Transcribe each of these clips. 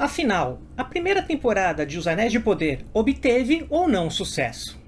Afinal, a primeira temporada de Os Anéis de Poder obteve ou não sucesso?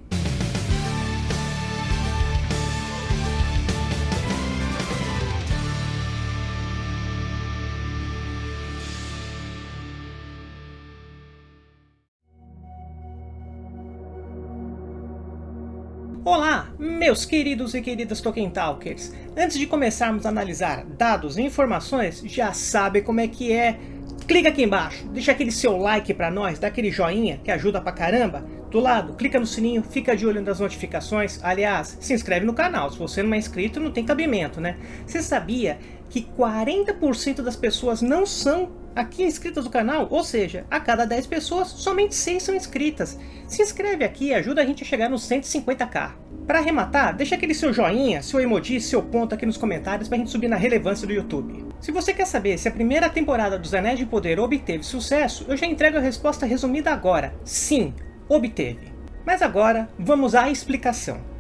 Olá, meus queridos e queridas Tolkien Talkers! Antes de começarmos a analisar dados e informações, já sabe como é que é? Clica aqui embaixo, deixa aquele seu like pra nós, dá aquele joinha que ajuda pra caramba. Do lado, clica no sininho, fica de olho nas notificações. Aliás, se inscreve no canal, se você não é inscrito não tem cabimento, né? Você sabia que 40% das pessoas não são aqui inscritas no canal, ou seja, a cada 10 pessoas, somente 6 são inscritas. Se inscreve aqui ajuda a gente a chegar nos 150k. Para arrematar, deixa aquele seu joinha, seu emoji, seu ponto aqui nos comentários para a gente subir na relevância do YouTube. Se você quer saber se a primeira temporada dos Anéis de Poder obteve sucesso, eu já entrego a resposta resumida agora. Sim, obteve. Mas agora, vamos à explicação.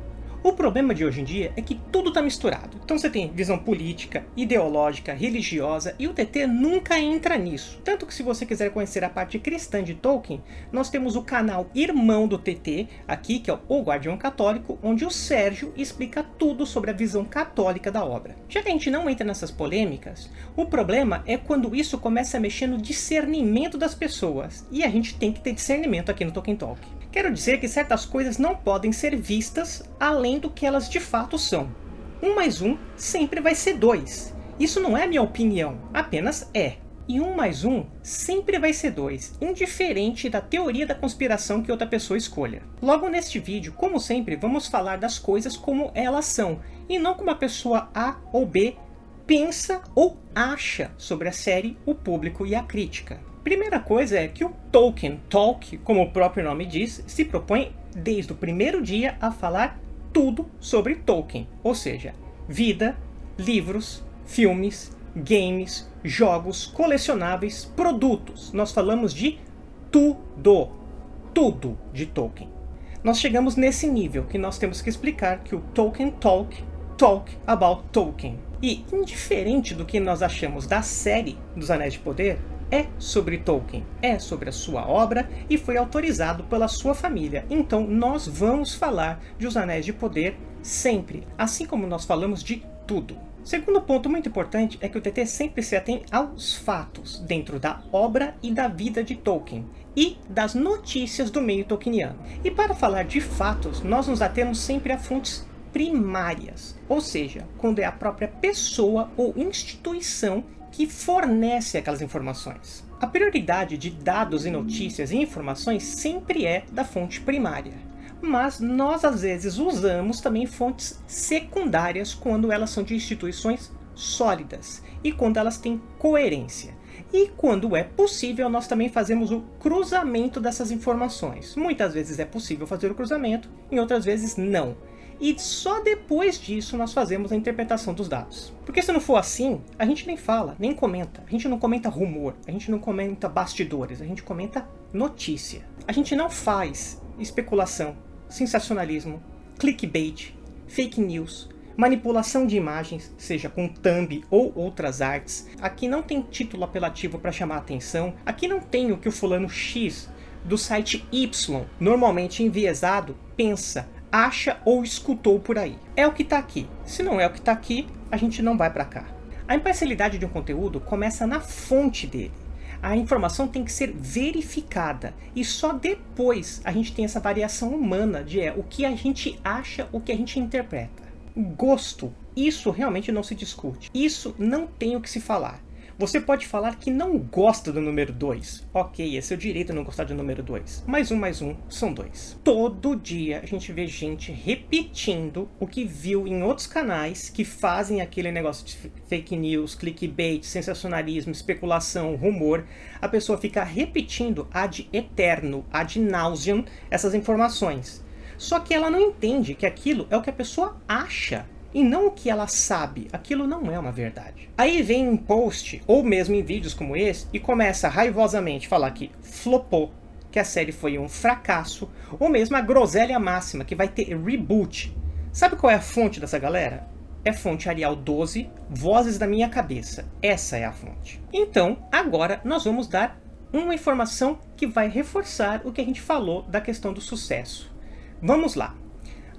O problema de hoje em dia é que tudo está misturado. Então você tem visão política, ideológica, religiosa e o TT nunca entra nisso. Tanto que se você quiser conhecer a parte cristã de Tolkien, nós temos o canal irmão do TT, aqui que é o Guardião Católico, onde o Sérgio explica tudo sobre a visão católica da obra. Já que a gente não entra nessas polêmicas, o problema é quando isso começa a mexer no discernimento das pessoas. E a gente tem que ter discernimento aqui no Tolkien Talk. Quero dizer que certas coisas não podem ser vistas além do que elas de fato são. Um mais um sempre vai ser dois. Isso não é minha opinião, apenas é. E um mais um sempre vai ser dois, indiferente da teoria da conspiração que outra pessoa escolha. Logo neste vídeo, como sempre, vamos falar das coisas como elas são, e não como a pessoa A ou B pensa ou acha sobre a série, o público e a crítica. Primeira coisa é que o Tolkien Talk, como o próprio nome diz, se propõe desde o primeiro dia a falar tudo sobre Tolkien, ou seja, vida, livros, filmes, games, jogos, colecionáveis, produtos. Nós falamos de tudo, tudo de Tolkien. Nós chegamos nesse nível que nós temos que explicar que o Tolkien Talk talk about Tolkien. E, indiferente do que nós achamos da série dos Anéis de Poder, é sobre Tolkien, é sobre a sua obra e foi autorizado pela sua família. Então nós vamos falar de Os Anéis de Poder sempre, assim como nós falamos de tudo. Segundo ponto muito importante é que o TT sempre se atém aos fatos dentro da obra e da vida de Tolkien e das notícias do meio tolkieniano. E para falar de fatos, nós nos atemos sempre a fontes primárias, ou seja, quando é a própria pessoa ou instituição que fornece aquelas informações. A prioridade de dados e notícias e informações sempre é da fonte primária. Mas nós às vezes usamos também fontes secundárias quando elas são de instituições sólidas e quando elas têm coerência. E quando é possível, nós também fazemos o cruzamento dessas informações. Muitas vezes é possível fazer o cruzamento, em outras vezes não e só depois disso nós fazemos a interpretação dos dados. Porque se não for assim, a gente nem fala, nem comenta. A gente não comenta rumor, a gente não comenta bastidores, a gente comenta notícia. A gente não faz especulação, sensacionalismo, clickbait, fake news, manipulação de imagens, seja com thumb ou outras artes. Aqui não tem título apelativo para chamar a atenção. Aqui não tem o que o fulano X do site Y, normalmente enviesado, pensa acha ou escutou por aí. É o que está aqui. Se não é o que está aqui, a gente não vai para cá. A imparcialidade de um conteúdo começa na fonte dele. A informação tem que ser verificada e só depois a gente tem essa variação humana de é, o que a gente acha, o que a gente interpreta. Gosto, isso realmente não se discute. Isso não tem o que se falar. Você pode falar que não gosta do número 2. Ok, é seu direito não gostar do número 2. Mais um, mais um, são dois. Todo dia a gente vê gente repetindo o que viu em outros canais que fazem aquele negócio de fake news, clickbait, sensacionalismo, especulação, rumor. A pessoa fica repetindo ad eterno, ad nauseam, essas informações. Só que ela não entende que aquilo é o que a pessoa acha e não o que ela sabe. Aquilo não é uma verdade. Aí vem um post, ou mesmo em vídeos como esse, e começa raivosamente a falar que flopou, que a série foi um fracasso, ou mesmo a groselha máxima, que vai ter reboot. Sabe qual é a fonte dessa galera? É fonte Arial 12, Vozes da Minha Cabeça. Essa é a fonte. Então, agora nós vamos dar uma informação que vai reforçar o que a gente falou da questão do sucesso. Vamos lá.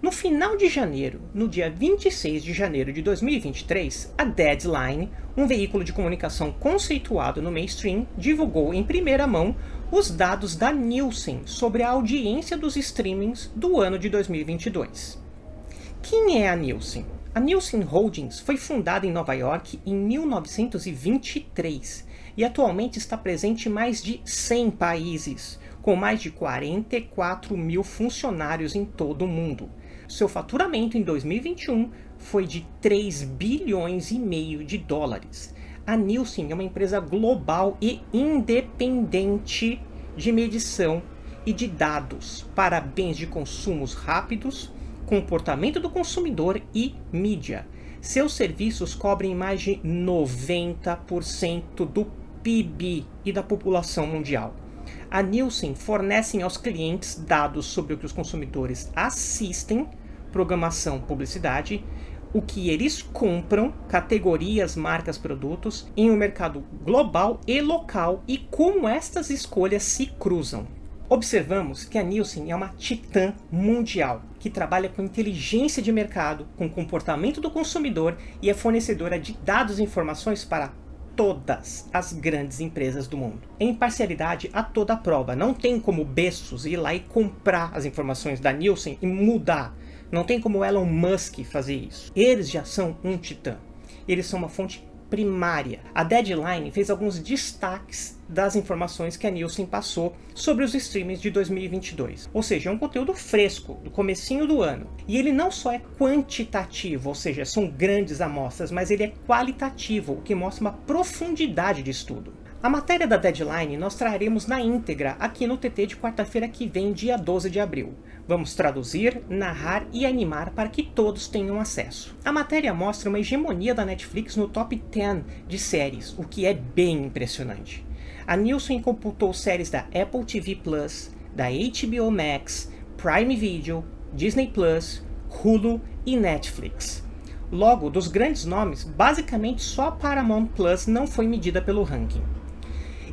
No final de janeiro, no dia 26 de janeiro de 2023, a Deadline, um veículo de comunicação conceituado no mainstream, divulgou em primeira mão os dados da Nielsen sobre a audiência dos streamings do ano de 2022. Quem é a Nielsen? A Nielsen Holdings foi fundada em Nova York em 1923 e atualmente está presente em mais de 100 países, com mais de 44 mil funcionários em todo o mundo. Seu faturamento em 2021 foi de 3 bilhões e meio de dólares. A Nielsen é uma empresa global e independente de medição e de dados para bens de consumos rápidos, comportamento do consumidor e mídia. Seus serviços cobrem mais de 90% do PIB e da população mundial. A Nielsen fornece aos clientes dados sobre o que os consumidores assistem, programação, publicidade, o que eles compram, categorias, marcas, produtos, em um mercado global e local e como estas escolhas se cruzam. Observamos que a Nielsen é uma titã mundial, que trabalha com inteligência de mercado, com comportamento do consumidor e é fornecedora de dados e informações para todas as grandes empresas do mundo. Em parcialidade a toda a prova, não tem como Bessos ir lá e comprar as informações da Nielsen e mudar. Não tem como Elon Musk fazer isso. Eles já são um titã. Eles são uma fonte primária. A Deadline fez alguns destaques das informações que a Nielsen passou sobre os streamings de 2022. Ou seja, é um conteúdo fresco, do comecinho do ano. E ele não só é quantitativo, ou seja, são grandes amostras, mas ele é qualitativo, o que mostra uma profundidade de estudo. A matéria da Deadline nós traremos na íntegra aqui no TT de quarta-feira que vem, dia 12 de abril. Vamos traduzir, narrar e animar para que todos tenham acesso. A matéria mostra uma hegemonia da Netflix no top 10 de séries, o que é bem impressionante. A Nielsen computou séries da Apple TV+, da HBO Max, Prime Video, Disney+, Hulu e Netflix. Logo, dos grandes nomes, basicamente só a Paramount Plus não foi medida pelo ranking.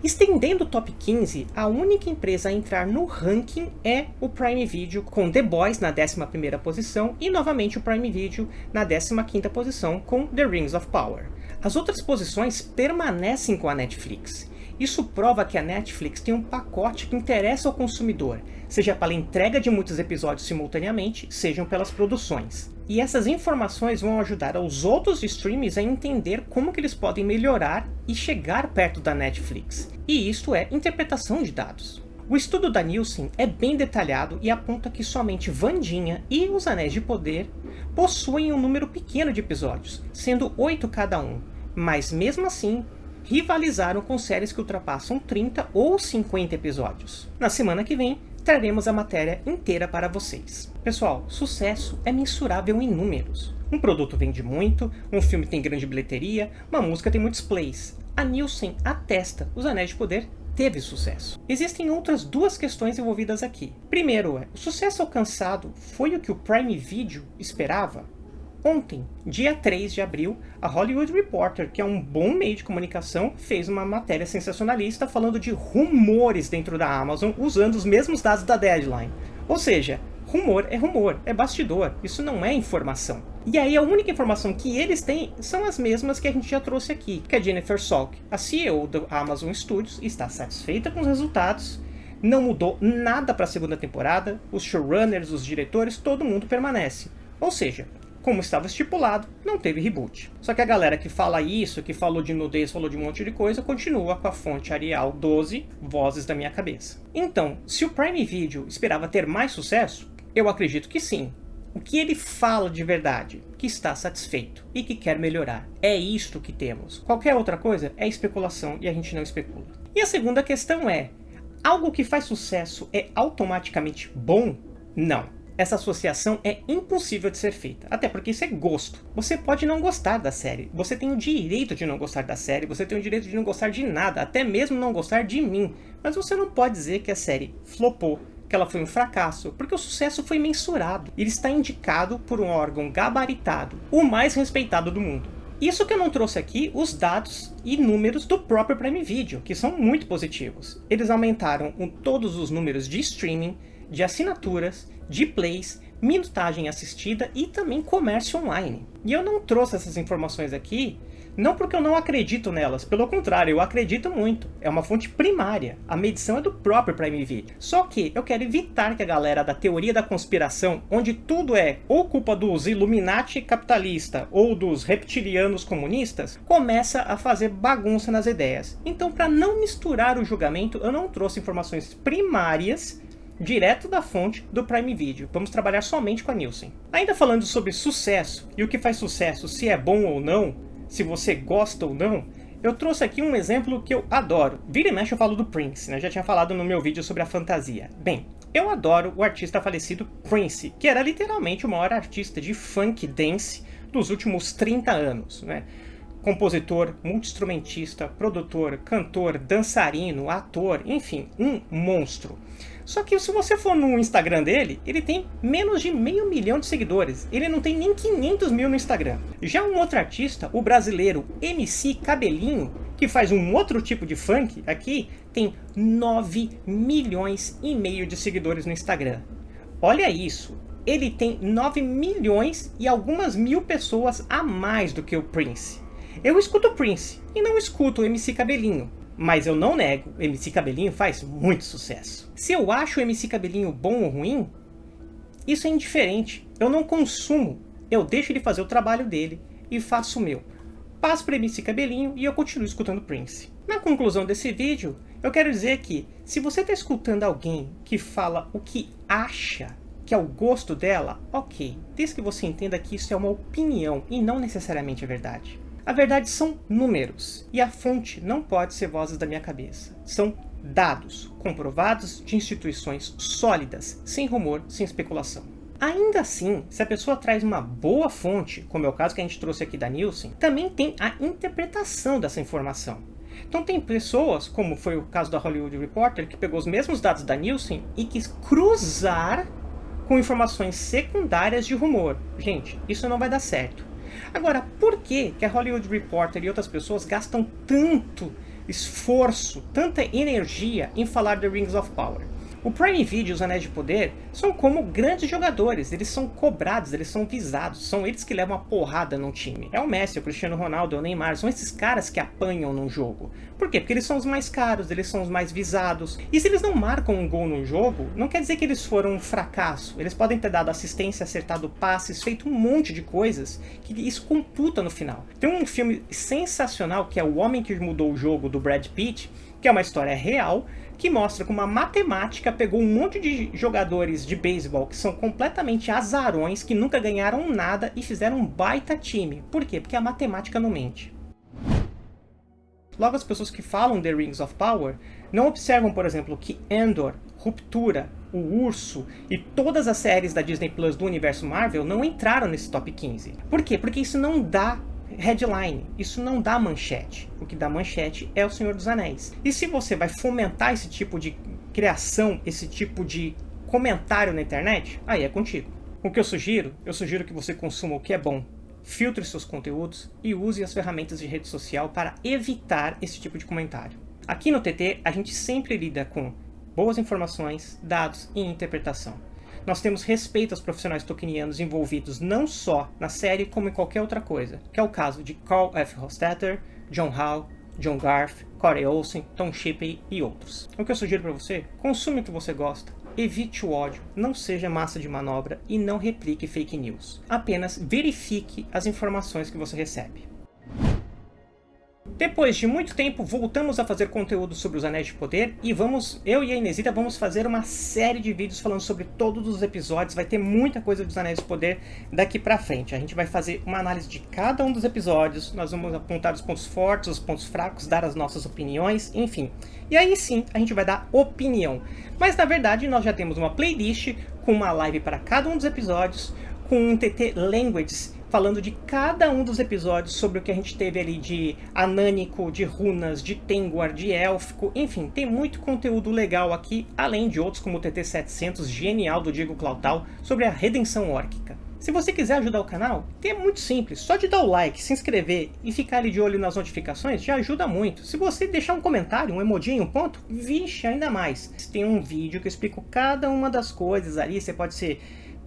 Estendendo o top 15, a única empresa a entrar no ranking é o Prime Video, com The Boys na 11ª posição e novamente o Prime Video na 15ª posição com The Rings of Power. As outras posições permanecem com a Netflix. Isso prova que a Netflix tem um pacote que interessa ao consumidor, seja pela entrega de muitos episódios simultaneamente, sejam pelas produções. E essas informações vão ajudar aos outros streams a entender como que eles podem melhorar e chegar perto da Netflix. E isto é interpretação de dados. O estudo da Nielsen é bem detalhado e aponta que somente Vandinha e Os Anéis de Poder possuem um número pequeno de episódios, sendo 8 cada um, mas mesmo assim rivalizaram com séries que ultrapassam 30 ou 50 episódios. Na semana que vem, traremos a matéria inteira para vocês. Pessoal, sucesso é mensurável em números. Um produto vende muito, um filme tem grande bilheteria, uma música tem muitos plays. A Nielsen atesta Os Anéis de Poder teve sucesso. Existem outras duas questões envolvidas aqui. Primeiro é, o sucesso alcançado foi o que o Prime Video esperava? Ontem, dia 3 de abril, a Hollywood Reporter, que é um bom meio de comunicação, fez uma matéria sensacionalista falando de rumores dentro da Amazon usando os mesmos dados da Deadline. Ou seja, rumor é rumor, é bastidor, isso não é informação. E aí a única informação que eles têm são as mesmas que a gente já trouxe aqui, que a Jennifer Salk, a CEO do Amazon Studios, está satisfeita com os resultados, não mudou nada para a segunda temporada, os showrunners, os diretores, todo mundo permanece. Ou seja, como estava estipulado, não teve reboot. Só que a galera que fala isso, que falou de nudez, falou de um monte de coisa, continua com a fonte Arial 12, vozes da minha cabeça. Então, se o Prime Video esperava ter mais sucesso, eu acredito que sim. O que ele fala de verdade? Que está satisfeito e que quer melhorar. É isto que temos. Qualquer outra coisa é especulação e a gente não especula. E a segunda questão é, algo que faz sucesso é automaticamente bom? Não essa associação é impossível de ser feita, até porque isso é gosto. Você pode não gostar da série, você tem o direito de não gostar da série, você tem o direito de não gostar de nada, até mesmo não gostar de mim, mas você não pode dizer que a série flopou, que ela foi um fracasso, porque o sucesso foi mensurado. Ele está indicado por um órgão gabaritado, o mais respeitado do mundo. Isso que eu não trouxe aqui os dados e números do próprio Prime Video, que são muito positivos. Eles aumentaram todos os números de streaming, de assinaturas, de plays, minutagem assistida e também comércio online. E eu não trouxe essas informações aqui não porque eu não acredito nelas, pelo contrário, eu acredito muito. É uma fonte primária. A medição é do próprio Prime Video. Só que eu quero evitar que a galera da teoria da conspiração, onde tudo é ou culpa dos Illuminati capitalista ou dos reptilianos comunistas, começa a fazer bagunça nas ideias. Então, para não misturar o julgamento, eu não trouxe informações primárias direto da fonte do Prime Video. Vamos trabalhar somente com a Nielsen. Ainda falando sobre sucesso e o que faz sucesso, se é bom ou não, se você gosta ou não, eu trouxe aqui um exemplo que eu adoro. Vira e mexe eu falo do Prince, né? Já tinha falado no meu vídeo sobre a fantasia. Bem, eu adoro o artista falecido Prince, que era literalmente o maior artista de funk dance dos últimos 30 anos, né? Compositor, multi-instrumentista, produtor, cantor, dançarino, ator, enfim, um monstro. Só que se você for no Instagram dele, ele tem menos de meio milhão de seguidores. Ele não tem nem 500 mil no Instagram. Já um outro artista, o brasileiro MC Cabelinho, que faz um outro tipo de funk aqui, tem 9 milhões e meio de seguidores no Instagram. Olha isso, ele tem 9 milhões e algumas mil pessoas a mais do que o Prince. Eu escuto o Prince e não escuto o MC Cabelinho. Mas eu não nego, MC Cabelinho faz muito sucesso. Se eu acho o MC Cabelinho bom ou ruim, isso é indiferente. Eu não consumo, eu deixo ele fazer o trabalho dele e faço o meu. Passo para MC Cabelinho e eu continuo escutando Prince. Na conclusão desse vídeo, eu quero dizer que se você está escutando alguém que fala o que acha que é o gosto dela, ok, desde que você entenda que isso é uma opinião e não necessariamente a verdade. A verdade são números, e a fonte não pode ser vozes da minha cabeça. São dados comprovados de instituições sólidas, sem rumor, sem especulação. Ainda assim, se a pessoa traz uma boa fonte, como é o caso que a gente trouxe aqui da Nielsen, também tem a interpretação dessa informação. Então tem pessoas, como foi o caso da Hollywood Reporter, que pegou os mesmos dados da Nielsen e quis cruzar com informações secundárias de rumor. Gente, isso não vai dar certo. Agora, por que, que a Hollywood Reporter e outras pessoas gastam tanto esforço, tanta energia em falar de Rings of Power? O Prime Video e os Anéis de Poder são como grandes jogadores, eles são cobrados, eles são visados, são eles que levam a porrada num time. É o Messi, o Cristiano Ronaldo, o Neymar, são esses caras que apanham num jogo. Por quê? Porque eles são os mais caros, eles são os mais visados. E se eles não marcam um gol no jogo, não quer dizer que eles foram um fracasso. Eles podem ter dado assistência, acertado passes, feito um monte de coisas que isso computa no final. Tem um filme sensacional que é O Homem que Mudou o Jogo, do Brad Pitt, que é uma história real, que mostra como a matemática pegou um monte de jogadores de beisebol que são completamente azarões, que nunca ganharam nada e fizeram um baita time. Por quê? Porque a matemática não mente. Logo, as pessoas que falam The Rings of Power não observam, por exemplo, que Endor, Ruptura, O Urso e todas as séries da Disney Plus do universo Marvel não entraram nesse top 15. Por quê? Porque isso não dá headline. Isso não dá manchete. O que dá manchete é o Senhor dos Anéis. E se você vai fomentar esse tipo de criação, esse tipo de comentário na internet, aí é contigo. O que eu sugiro? Eu sugiro que você consuma o que é bom, filtre seus conteúdos e use as ferramentas de rede social para evitar esse tipo de comentário. Aqui no TT, a gente sempre lida com boas informações, dados e interpretação nós temos respeito aos profissionais tokenianos envolvidos não só na série, como em qualquer outra coisa, que é o caso de Carl F. Hostetter, John Howe, John Garth, Corey Olsen, Tom Shippey e outros. O que eu sugiro para você? Consuma o que você gosta, evite o ódio, não seja massa de manobra e não replique fake news. Apenas verifique as informações que você recebe. Depois de muito tempo, voltamos a fazer conteúdo sobre os Anéis de Poder e vamos, eu e a Inesita vamos fazer uma série de vídeos falando sobre todos os episódios, vai ter muita coisa dos Anéis de Poder daqui pra frente. A gente vai fazer uma análise de cada um dos episódios, nós vamos apontar os pontos fortes, os pontos fracos, dar as nossas opiniões, enfim. E aí sim, a gente vai dar opinião. Mas na verdade, nós já temos uma playlist com uma live para cada um dos episódios, com um TT Languages falando de cada um dos episódios sobre o que a gente teve ali de anânico, de runas, de Tengwar, de élfico, enfim, tem muito conteúdo legal aqui, além de outros como o TT700, genial do Diego Clautal, sobre a redenção órquica. Se você quiser ajudar o canal, é muito simples, só de dar o like, se inscrever e ficar ali de olho nas notificações já ajuda muito. Se você deixar um comentário, um emoji, um ponto, vixe, ainda mais. Tem um vídeo que eu explico cada uma das coisas ali, você pode ser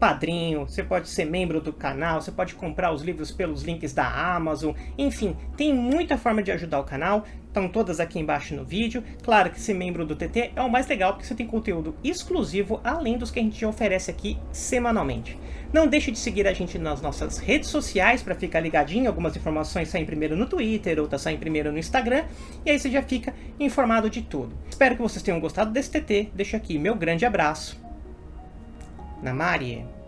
padrinho, você pode ser membro do canal, você pode comprar os livros pelos links da Amazon, enfim, tem muita forma de ajudar o canal, estão todas aqui embaixo no vídeo. Claro que ser membro do TT é o mais legal porque você tem conteúdo exclusivo além dos que a gente oferece aqui semanalmente. Não deixe de seguir a gente nas nossas redes sociais para ficar ligadinho, algumas informações saem primeiro no Twitter, outras saem primeiro no Instagram, e aí você já fica informado de tudo. Espero que vocês tenham gostado desse TT, deixo aqui meu grande abraço na Marie.